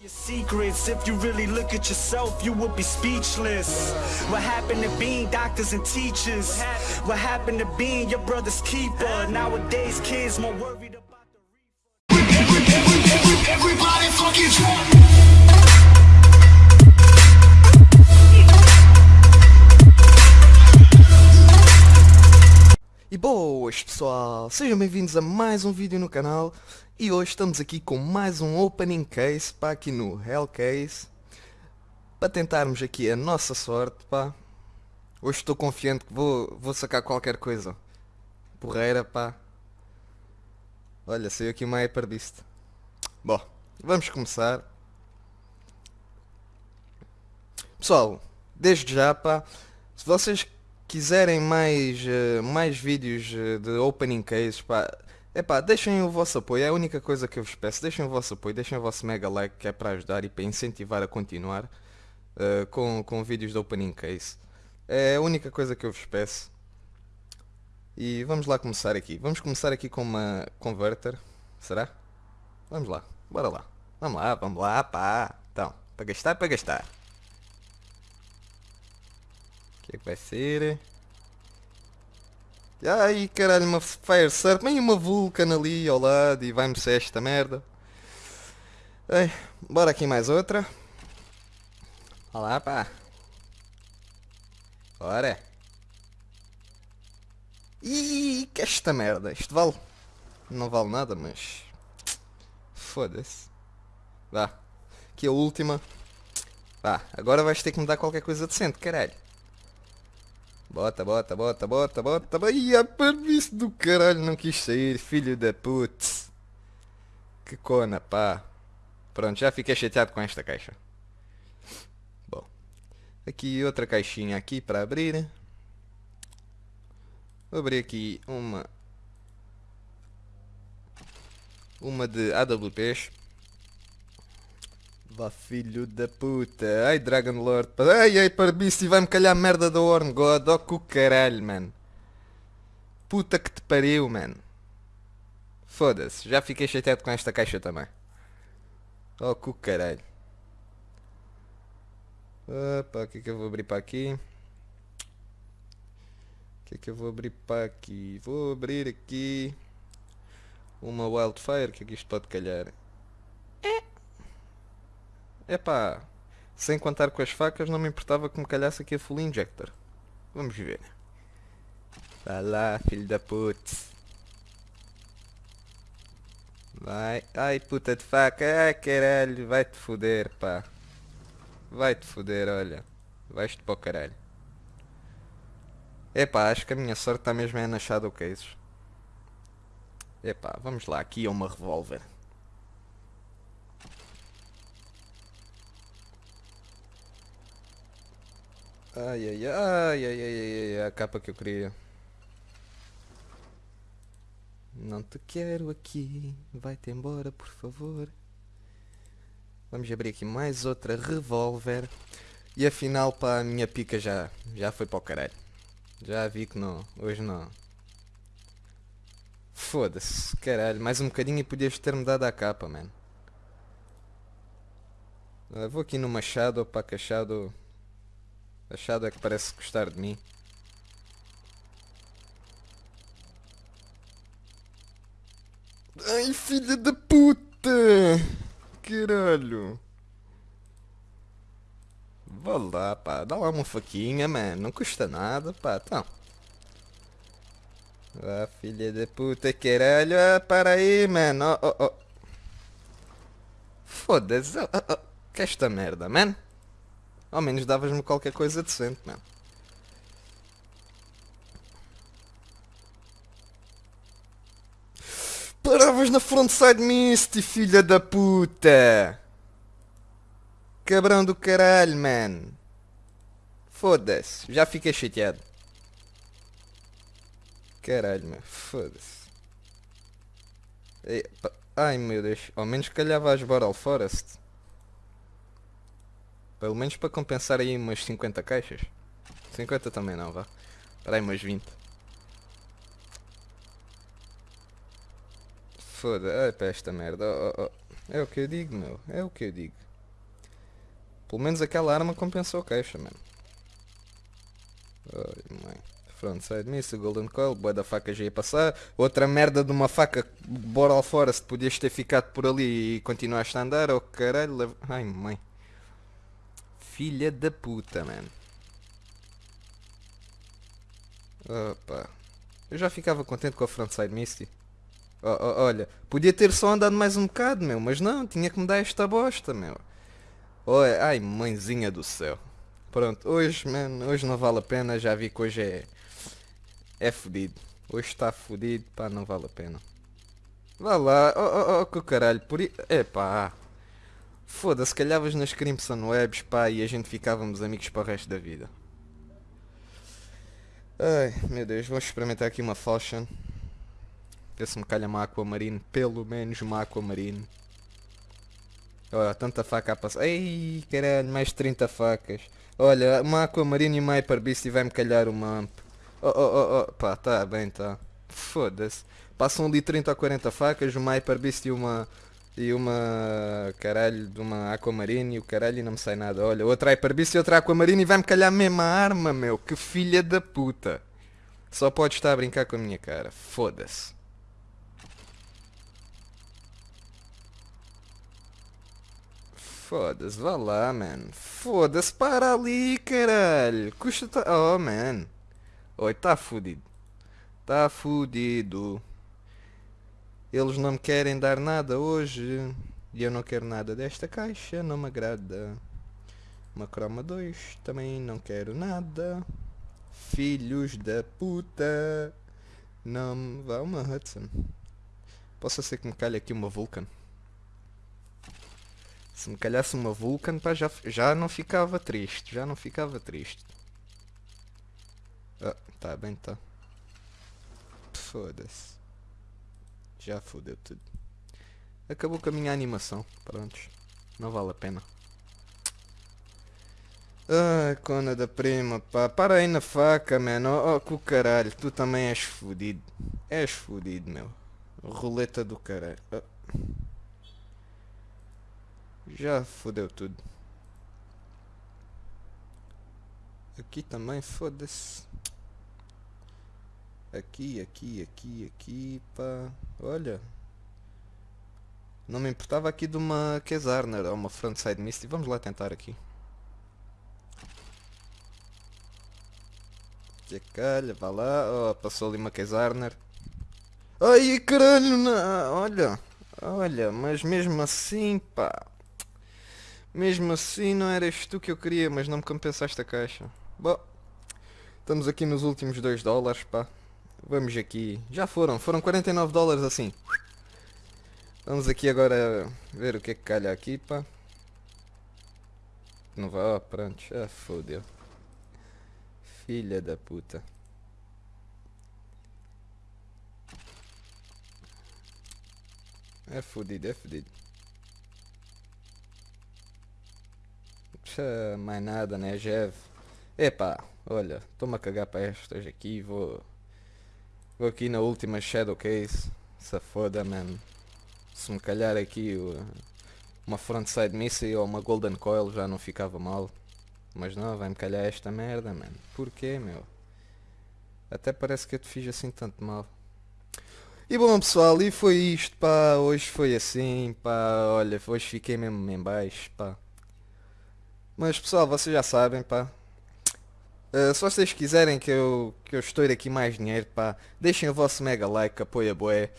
your secrets. If you really look at yourself, you would be speechless. What happened to being doctors and teachers? What happened to being your brother's keeper? Nowadays, kids more worried about the Everybody fucking. E boas pessoal, sejam bem-vindos a mais um vídeo no canal e hoje estamos aqui com mais um opening case pá, aqui no Hellcase para tentarmos aqui a nossa sorte pá. Hoje estou confiante que vou, vou sacar qualquer coisa porreira pá. Olha, saiu aqui uma Hyper Beast. Bom, vamos começar. Pessoal, desde já pá, se vocês quiserem mais, eh, mais vídeos eh, de opening cases, pá, epá, deixem o vosso apoio, é a única coisa que eu vos peço, deixem o vosso apoio, deixem o vosso mega like que é para ajudar e para incentivar a continuar eh, com, com vídeos de opening case. É a única coisa que eu vos peço. E vamos lá começar aqui. Vamos começar aqui com uma converter, será? Vamos lá, bora lá. Vamos lá, vamos lá, pá. Então, para gastar, para gastar. O que é que vai ser? Ai caralho, uma Fire Surf, meio uma Vulcan ali ao lado e vai-me ser esta merda. Ei, bora aqui mais outra. Olá pá. Bora. Ih, que esta merda. Isto vale. Não vale nada, mas. Foda-se. Vá. Aqui a última. Vá, agora vais ter que me dar qualquer coisa decente, caralho. Bota, bota, bota, bota, bota. Ih, a permisso do caralho não quis sair, filho da putz. Que cona, pá. Pronto, já fiquei chateado com esta caixa. Bom. Aqui outra caixinha aqui para abrir. Vou abrir aqui uma... Uma de AWPs. Vá filho da puta. Ai Dragon Lord. Ai ai parbice vai-me calhar merda da Horn God. Oh que caralho, man. Puta que te pariu, man. Foda-se. Já fiquei chateado com esta caixa também. Oh que caralho. Opa, o que é que eu vou abrir para aqui? O que é que eu vou abrir para aqui? Vou abrir aqui uma Wildfire, que é que isto pode calhar? Epá, sem contar com as facas não me importava que me calhasse aqui a full injector. Vamos ver. Vai lá, filho da putz. Vai. Ai, puta de faca. Ai, caralho. Vai-te foder, pá. Vai-te foder, olha. Vais-te para o caralho. Epá, acho que a minha sorte está mesmo é na Shadow Cases. Epá, vamos lá. Aqui é uma revólver. Ai, ai, ai, ai, ai, ai, a capa que eu queria. Não te quero aqui, vai-te embora, por favor. Vamos abrir aqui mais outra revólver. E afinal, pá, a minha pica já, já foi para o caralho. Já vi que não, hoje não. Foda-se, caralho, mais um bocadinho e podias ter-me dado a capa, mano. Ah, vou aqui no Machado, pá, que a Shadow... É que parece gostar de mim. Ai, filha da puta! Caralho! Vá lá, pá. Dá lá uma faquinha, mano. Não custa nada, pá. Então. Ah, filha da puta, caralho. Ah, para aí, mano. Oh, oh, oh. Foda-se. Oh, oh, oh. Que esta merda, mano. Ao menos davas-me qualquer coisa decente, mano. Paravas na frontside Misty, filha da puta! Cabrão do caralho, man. Foda-se, já fiquei chateado. Caralho, meu, foda-se. Ai meu Deus, ao menos calhava as Boral Forest. Pelo menos para compensar aí umas 50 caixas. 50 também não, vá. Para aí umas 20. Foda, ai para esta merda. Oh, oh, oh. É o que eu digo, meu. É o que eu digo. Pelo menos aquela arma compensou queixa, mano. Ai, mãe. Frontside Missile, Golden Coil, boa da faca já ia passar. Outra merda de uma faca, bora ao fora, se podias ter ficado por ali e continuaste a andar, oh caralho. leva- Ai, mãe. Filha da puta, mano. Opa. Eu já ficava contente com a Frontside Misty. Oh, oh, olha, podia ter só andado mais um bocado, meu, mas não, tinha que me dar esta bosta, meu. Olha, ai, mãezinha do céu. Pronto, hoje, mano, hoje não vale a pena, já vi que hoje é... É fodido. Hoje está fodido, pá, não vale a pena. Vá lá, oh, oh, oh, que caralho, por. Epá. Foda-se, calhavas nas Crimson Webs, pá, e a gente ficávamos amigos para o resto da vida. Ai, meu Deus, vou experimentar aqui uma Falchion. Ver se me calha uma Aquamarine, pelo menos uma Aquamarine. Olha, tanta faca a passar. Ei, caralho, mais 30 facas. Olha, uma Aquamarine e uma Hyper Beast e vai-me calhar uma Amp. Oh, oh, oh, oh, pá, tá bem, tá. Foda-se. Passam ali 30 ou 40 facas, uma Hyper Beast e uma... E uma... Caralho, de uma Aquamarine e o caralho e não me sai nada. Olha, outra Hyper Beast e outra Aquamarine e vai-me calhar a mesma arma, meu. Que filha da puta. Só pode estar a brincar com a minha cara. Foda-se. Foda-se, vá lá, man. Foda-se, para ali, caralho. Custa... ta- Oh, man. Oi, tá fudido. Tá fudido. Eles não me querem dar nada hoje. E eu não quero nada desta caixa, não me agrada. Uma croma 2, também não quero nada. Filhos da puta. Não me vá uma Hudson. Possa ser que me calhe aqui uma Vulcan. Se me calhasse uma Vulcan, pá, já, já não ficava triste. Já não ficava triste. Ah, tá bem, tá. Foda-se. Já fodeu tudo. Acabou com a minha animação. Prontos. Não vale a pena. Ai, cona da prima, pá. Para aí na faca, mano. Oh, oh, que o caralho. Tu também és fodido. És fodido, meu. Roleta do caralho. Ah. Já fodeu tudo. Aqui também, foda-se. Aqui, aqui, aqui, aqui, pá. Olha. Não me importava aqui de uma Kesarner ou uma Frontside Misty. Vamos lá tentar aqui. Que calha, vá lá. Oh, passou ali uma Kesarner. Ai, caralho, não. Olha. Olha, mas mesmo assim, pá. Mesmo assim não eras tu que eu queria, mas não me compensaste a caixa. Bom, estamos aqui nos últimos 2 dólares, pá. Vamos aqui. Já foram, foram 49 dólares assim. Vamos aqui agora ver o que é que calha aqui, pá. Não vai, ó, pronto, já fodeu. Filha da puta. É fodido, é fodido. Puxa, mais nada, né, Jev? Epá, olha, estou-me a cagar para estas aqui, vou... Vou aqui na última Shadowcase. Se foda, man. Se me calhar aqui uma Frontside Missile ou uma Golden Coil já não ficava mal. Mas não, vai-me calhar esta merda, man. Porquê, meu? Até parece que eu te fiz assim tanto mal. E bom pessoal, e foi isto, pá. Hoje foi assim, pá. Olha, hoje fiquei mesmo em baixo, pá. Mas pessoal, vocês já sabem, pá. Uh, se vocês quiserem que eu, que eu estoure aqui mais dinheiro, pá, deixem o vosso mega like, apoia boé.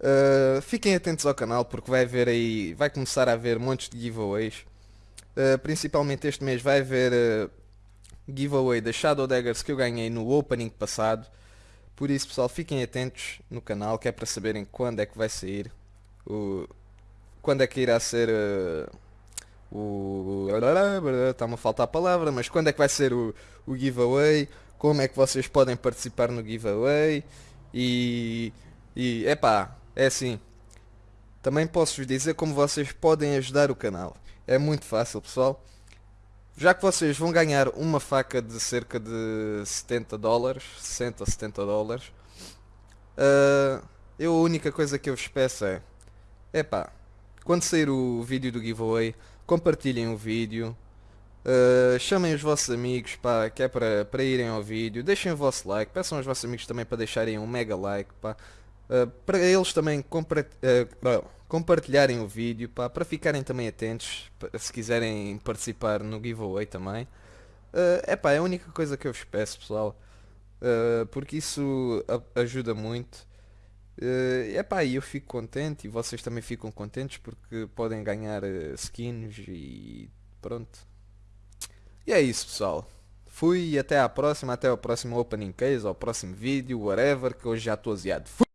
Uh, fiquem atentos ao canal porque vai haver aí, vai começar a haver montes de giveaways. Uh, principalmente este mês vai haver giveaway da Shadow Daggers que eu ganhei no opening passado. Por isso pessoal, fiquem atentos no canal que é para saberem quando é que vai sair. O, quando é que irá ser o... Está-me a faltar a palavra, mas quando é que vai ser o, o giveaway? Como é que vocês podem participar no giveaway? E... E, epá, é assim. Também posso-vos dizer como vocês podem ajudar o canal. É muito fácil, pessoal. Já que vocês vão ganhar uma faca de cerca de 70 dólares, 60 ou 70 dólares, ah, eu a única coisa que eu vos peço é, epá, quando sair o vídeo do giveaway, compartilhem o vídeo, Uh, chamem os vossos amigos pá, que é para, irem ao vídeo, deixem o vosso like, peçam aos vossos amigos também para deixarem um mega like uh, para eles também uh, compartilharem o vídeo para ficarem também atentos se quiserem participar no giveaway também. É pá, é a única coisa que eu vos peço pessoal, porque isso ajuda muito. Uh, epá, eu fico contente e vocês também ficam contentes porque podem ganhar skins e pronto. E é isso pessoal. Fui e até à próxima, até o próximo opening case, ao próximo vídeo, whatever, que hoje já estou aziado. Fui!